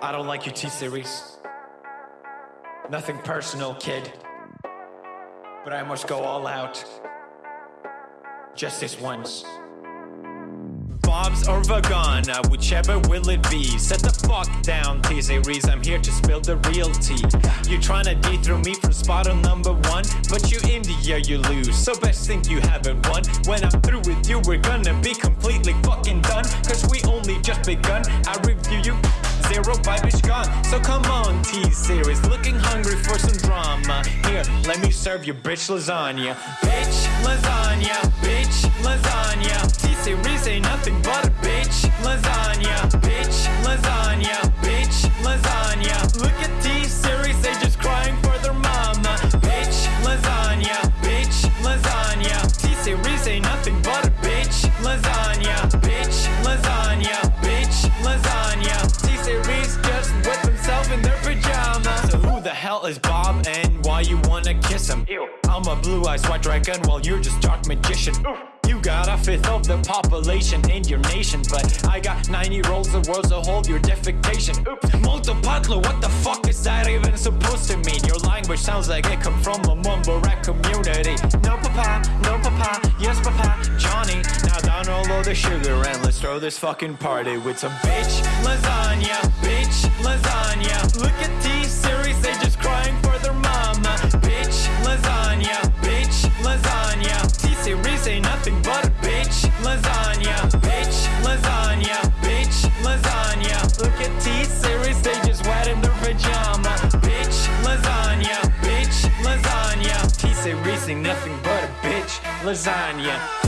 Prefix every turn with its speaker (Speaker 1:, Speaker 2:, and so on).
Speaker 1: I don't like your T-Series. Nothing personal, kid. But I must go all out. Just this once. Bob's or Vagana, uh, whichever will it be Set the fuck down, T-Series, I'm here to spill the real tea You tryna dethrone me from spot on number one But you in the year you lose, so best think you haven't won When I'm through with you, we're gonna be completely fucking done Cause we only just begun, I review you Is gone, so come on T-Series Looking hungry for some drama. Here, let me serve you bitch lasagna. Bitch lasagna, bitch hell is Bob and why you wanna kiss him? Ew. I'm a blue-eyed white dragon while you're just dark magician. You got a fifth of the population in your nation But I got 90 rolls of world's a hold your defecation. Oops, Multipatlo, what the fuck is that even supposed to mean? Your language sounds like it come from a mumble rap community. No papa, no papa, yes papa, Johnny. Now down all of the sugar and let's throw this fucking party with some bitch lasagna, bitch lasagna. Look at nothing but a bitch. Lasagna Bitch. Lasagna, bitch. Lasagna. Look at T-Series, they just wet in their pajama. Bitch. Lasagna, bitch. Lasagna. T-Series ain't nothing but a bitch. Lasagna